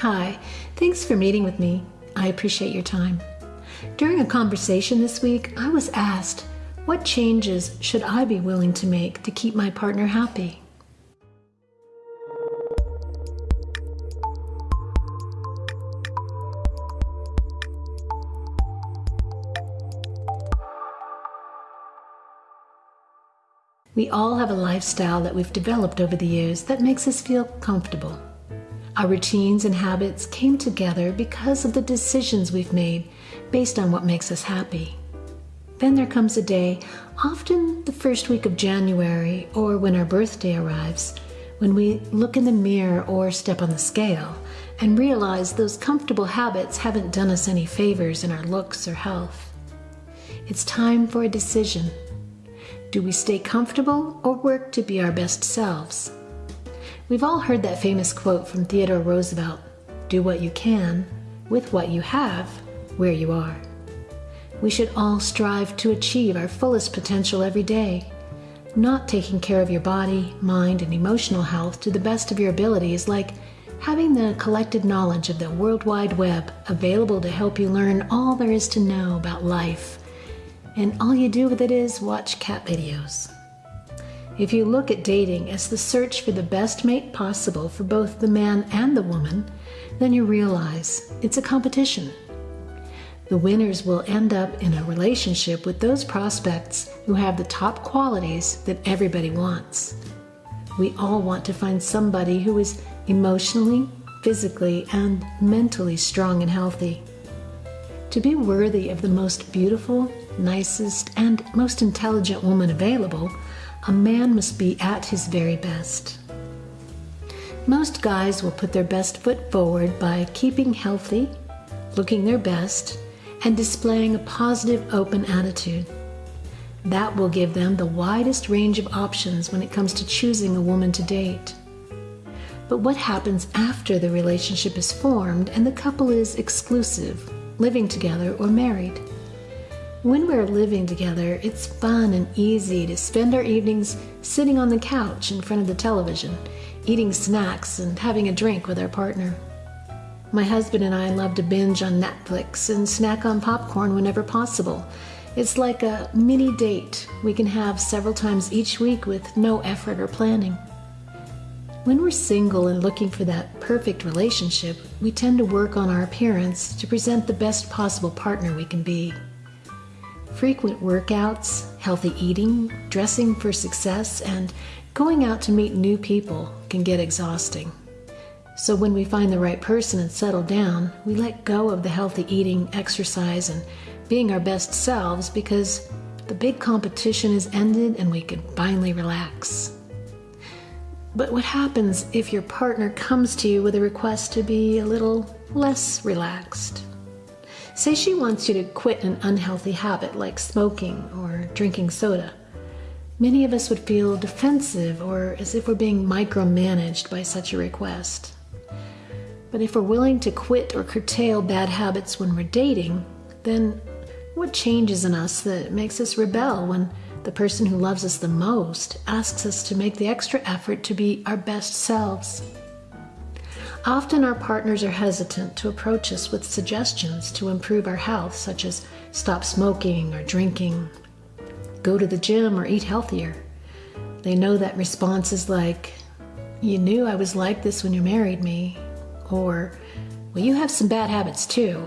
Hi, thanks for meeting with me. I appreciate your time. During a conversation this week, I was asked, What changes should I be willing to make to keep my partner happy? We all have a lifestyle that we've developed over the years that makes us feel comfortable. Our routines and habits came together because of the decisions we've made based on what makes us happy. Then there comes a day, often the first week of January or when our birthday arrives, when we look in the mirror or step on the scale and realize those comfortable habits haven't done us any favors in our looks or health. It's time for a decision. Do we stay comfortable or work to be our best selves? We've all heard that famous quote from Theodore Roosevelt do what you can with what you have where you are. We should all strive to achieve our fullest potential every day. Not taking care of your body, mind, and emotional health to the best of your ability is like having the collected knowledge of the World Wide Web available to help you learn all there is to know about life. And all you do with it is watch cat videos. If you look at dating as the search for the best mate possible for both the man and the woman, then you realize it's a competition. The winners will end up in a relationship with those prospects who have the top qualities that everybody wants. We all want to find somebody who is emotionally, physically, and mentally strong and healthy. To be worthy of the most beautiful, nicest, and most intelligent woman available, a man must be at his very best. Most guys will put their best foot forward by keeping healthy, looking their best, and displaying a positive, open attitude. That will give them the widest range of options when it comes to choosing a woman to date. But what happens after the relationship is formed and the couple is exclusive, living together, or married? When we're living together, it's fun and easy to spend our evenings sitting on the couch in front of the television, eating snacks and having a drink with our partner. My husband and I love to binge on Netflix and snack on popcorn whenever possible. It's like a mini date we can have several times each week with no effort or planning. When we're single and looking for that perfect relationship, we tend to work on our appearance to present the best possible partner we can be. Frequent workouts, healthy eating, dressing for success, and going out to meet new people can get exhausting. So, when we find the right person and settle down, we let go of the healthy eating, exercise, and being our best selves because the big competition is ended and we can finally relax. But what happens if your partner comes to you with a request to be a little less relaxed? Say she wants you to quit an unhealthy habit like smoking or drinking soda. Many of us would feel defensive or as if we're being micromanaged by such a request. But if we're willing to quit or curtail bad habits when we're dating, then what changes in us that makes us rebel when the person who loves us the most asks us to make the extra effort to be our best selves? Often our partners are hesitant to approach us with suggestions to improve our health, such as stop smoking or drinking, go to the gym, or eat healthier. They know that responses like, You knew I was like this when you married me, or, Well, you have some bad habits too,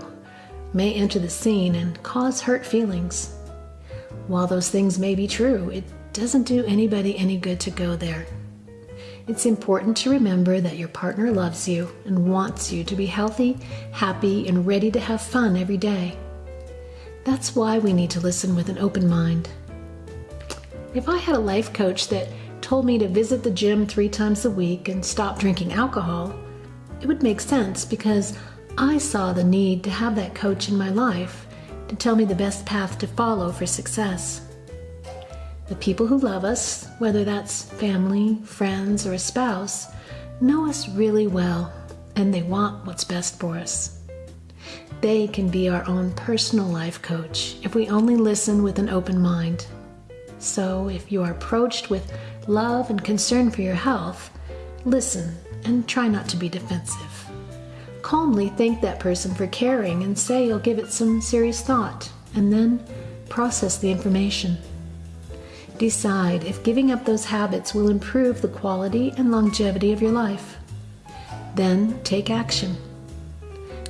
may enter the scene and cause hurt feelings. While those things may be true, it doesn't do anybody any good to go there. It's important to remember that your partner loves you and wants you to be healthy, happy, and ready to have fun every day. That's why we need to listen with an open mind. If I had a life coach that told me to visit the gym three times a week and stop drinking alcohol, it would make sense because I saw the need to have that coach in my life to tell me the best path to follow for success. The people who love us, whether that's family, friends, or a spouse, know us really well and they want what's best for us. They can be our own personal life coach if we only listen with an open mind. So, if you are approached with love and concern for your health, listen and try not to be defensive. Calmly thank that person for caring and say you'll give it some serious thought, and then process the information. Decide if giving up those habits will improve the quality and longevity of your life. Then take action.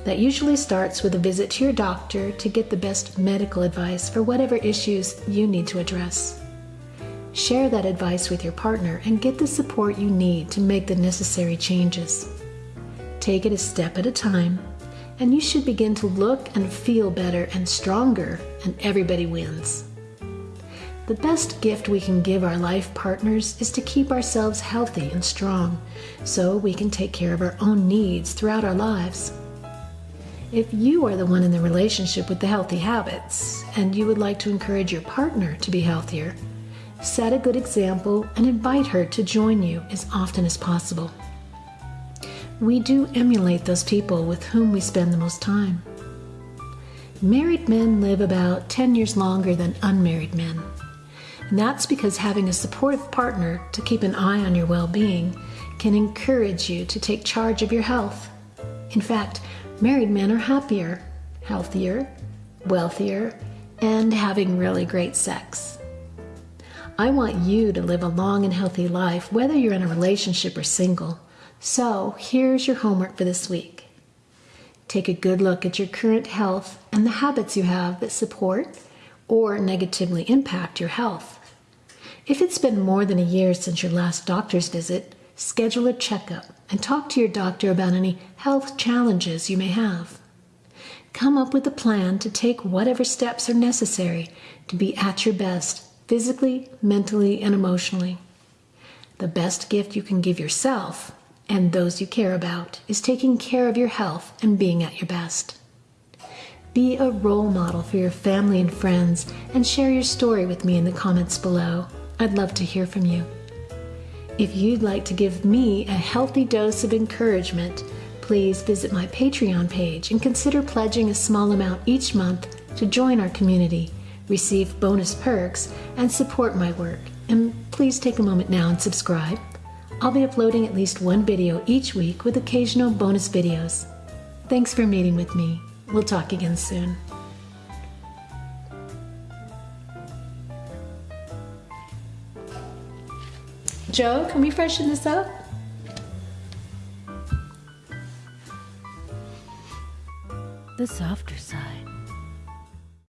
That usually starts with a visit to your doctor to get the best medical advice for whatever issues you need to address. Share that advice with your partner and get the support you need to make the necessary changes. Take it a step at a time, and you should begin to look and feel better and stronger, and everybody wins. The best gift we can give our life partners is to keep ourselves healthy and strong so we can take care of our own needs throughout our lives. If you are the one in the relationship with the healthy habits and you would like to encourage your partner to be healthier, set a good example and invite her to join you as often as possible. We do emulate those people with whom we spend the most time. Married men live about 10 years longer than unmarried men. And that's because having a supportive partner to keep an eye on your well being can encourage you to take charge of your health. In fact, Married men are happier, healthier, wealthier, and having really great sex. I want you to live a long and healthy life, whether you're in a relationship or single. So, here's your homework for this week. Take a good look at your current health and the habits you have that support or negatively impact your health. If it's been more than a year since your last doctor's visit, schedule a checkup and talk to your doctor about any health challenges you may have. Come up with a plan to take whatever steps are necessary to be at your best physically, mentally, and emotionally. The best gift you can give yourself and those you care about is taking care of your health and being at your best. Be a role model for your family and friends and share your story with me in the comments below. I'd love to hear from you. If you'd like to give me a healthy dose of encouragement, please visit my Patreon page and consider pledging a small amount each month to join our community, receive bonus perks, and support my work. And please take a moment now and subscribe. I'll be uploading at least one video each week with occasional bonus videos. Thanks for meeting with me. We'll talk again soon. Joe, can we freshen this up? The softer side.